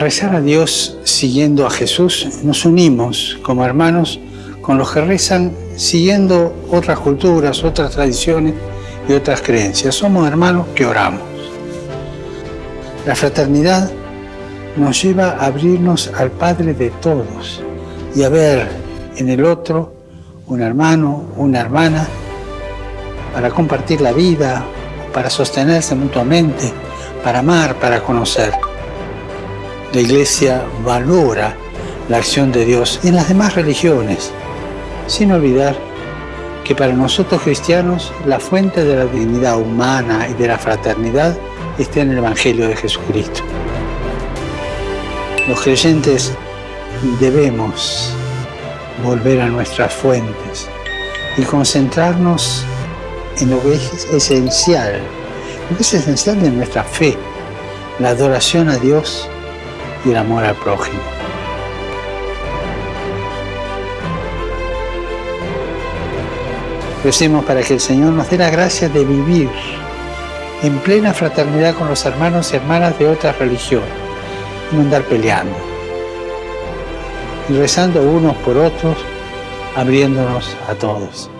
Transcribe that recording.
Rezar a Dios siguiendo a Jesús, nos unimos como hermanos con los que rezan siguiendo otras culturas, otras tradiciones y otras creencias. Somos hermanos que oramos. La fraternidad nos lleva a abrirnos al Padre de todos y a ver en el otro un hermano, una hermana, para compartir la vida, para sostenerse mutuamente, para amar, para conocer. La Iglesia valora la acción de Dios en las demás religiones, sin olvidar que para nosotros cristianos la fuente de la dignidad humana y de la fraternidad está en el Evangelio de Jesucristo. Los creyentes debemos volver a nuestras fuentes y concentrarnos en lo que es esencial, lo que es esencial de nuestra fe, la adoración a Dios y el amor al prójimo. Recemos para que el Señor nos dé la gracia de vivir en plena fraternidad con los hermanos y hermanas de otras religiones, y no andar peleando, y rezando unos por otros, abriéndonos a todos.